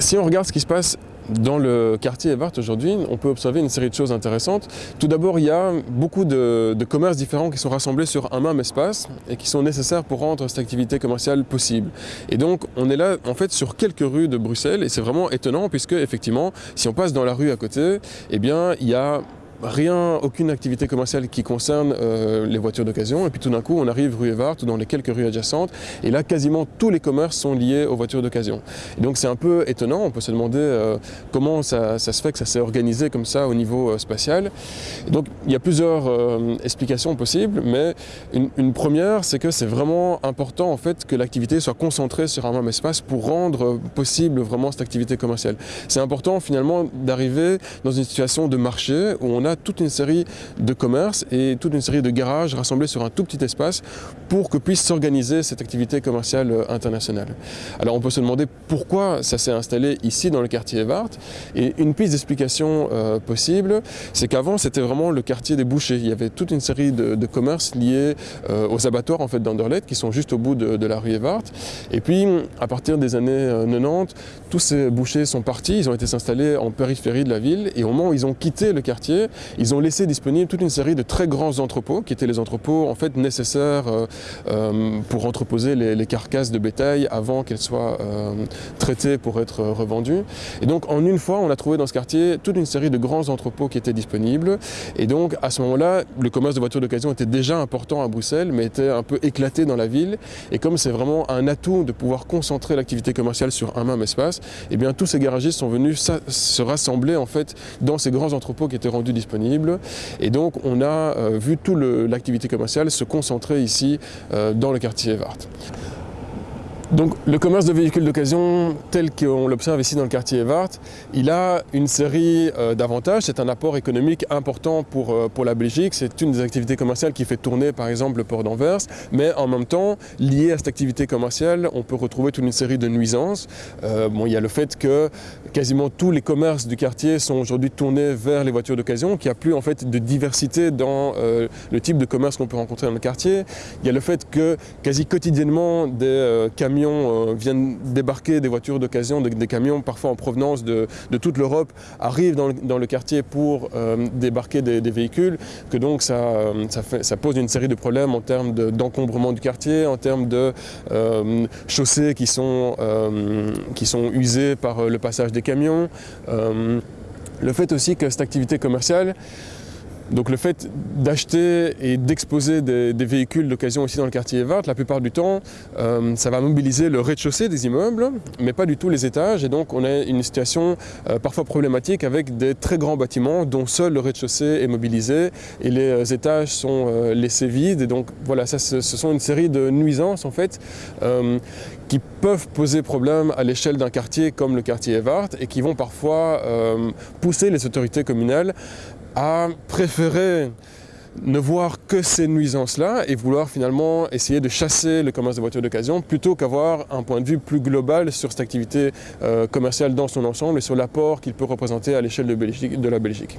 Si on regarde ce qui se passe dans le quartier Evart aujourd'hui, on peut observer une série de choses intéressantes. Tout d'abord, il y a beaucoup de, de, commerces différents qui sont rassemblés sur un même espace et qui sont nécessaires pour rendre cette activité commerciale possible. Et donc, on est là, en fait, sur quelques rues de Bruxelles et c'est vraiment étonnant puisque, effectivement, si on passe dans la rue à côté, eh bien, il y a rien, aucune activité commerciale qui concerne euh, les voitures d'occasion. Et puis tout d'un coup, on arrive rue Evart ou dans les quelques rues adjacentes. Et là, quasiment tous les commerces sont liés aux voitures d'occasion. Donc c'est un peu étonnant. On peut se demander euh, comment ça, se fait que ça s'est organisé comme ça au niveau euh, spatial. Donc il y a plusieurs explications possibles, mais une première, c'est que c'est vraiment important en fait que l'activité soit concentrée sur un même espace pour rendre possible vraiment cette activité commerciale. C'est important finalement d'arriver dans une situation de marché où on a toute une série de commerces et toute une série de garages rassemblés sur un tout petit espace pour que puisse s'organiser cette activité commerciale euh, internationale. Alors on peut se demander pourquoi ça s'est installé ici dans le quartier Evart et une piste d'explication euh, possible, c'est qu'avant c'était vraiment le quartier des bouchers. Il y avait toute une série de, commerces liés euh, aux abattoirs en fait d'Anderlecht qui sont juste au bout de, la rue Evart. Et puis à partir des années euh, 90, tous ces bouchers sont partis, ils ont été installés en périphérie de la ville et au moment où ils ont quitté le quartier, ils ont laissé disponible toute une série de très grands entrepôts qui étaient les entrepôts en fait nécessaires euh, euh, pour entreposer les, carcasses de bétail avant qu'elles soient euh, traitées pour être revendues. Et donc en une fois, on a trouvé dans ce quartier toute une série de grands entrepôts qui étaient disponibles. Et donc à ce moment-là, le commerce de voitures d'occasion était déjà important à Bruxelles, mais était un peu éclaté dans la ville. Et comme c'est vraiment un atout de pouvoir concentrer l'activité commerciale sur un même espace, et eh bien tous ces garagistes sont venus se rassembler en fait dans ces grands entrepôts qui étaient rendus disponibles Et donc on a euh, vu toute l'activité commerciale se concentrer ici euh, dans le quartier Evart. Donc le commerce de véhicules d'occasion tel qu'on l'observe ici dans le quartier Evart, il a une série euh, d'avantages. C'est un apport économique important pour, euh, pour la Belgique. C'est une des activités commerciales qui fait tourner par exemple le port d'Anvers. Mais en même temps, lié à cette activité commerciale, on peut retrouver toute une série de nuisances. Euh, bon, il y a le fait que quasiment tous les commerces du quartier sont aujourd'hui tournés vers les voitures d'occasion, qu'il n'y a plus en fait de diversité dans le type de commerce qu'on peut rencontrer dans le quartier. Il y a le fait que quasi quotidiennement des camions euh, viennent débarquer des voitures d'occasion, des, camions parfois en provenance de, toute l'Europe arrivent dans le, quartier pour euh, débarquer des, véhicules, que donc ça, euh, ça, pose une série de problèmes en termes d'encombrement de, du quartier, en termes de chaussées qui sont usées par le passage des camions. le fait aussi que cette activité commerciale donc le fait d'acheter et d'exposer des, véhicules d'occasion ici dans le quartier Evart, la plupart du temps, euh, ça va mobiliser le rez-de-chaussée des immeubles, mais pas du tout les étages. Et donc on a une situation euh, parfois problématique avec des très grands bâtiments dont seul le rez-de-chaussée est mobilisé et les euh, étages sont laissés vides. Et donc voilà, ça, ce, ce, sont une série de nuisances en fait qui peuvent poser problème à l'échelle d'un quartier comme le quartier Evart et qui vont parfois pousser les autorités communales à préférer ne voir que ces nuisances-là et vouloir finalement essayer de chasser le commerce de voitures d'occasion plutôt qu'avoir un point de vue plus global sur cette activité euh, commerciale dans son ensemble et sur l'apport qu'il peut représenter à l'échelle de, de la Belgique.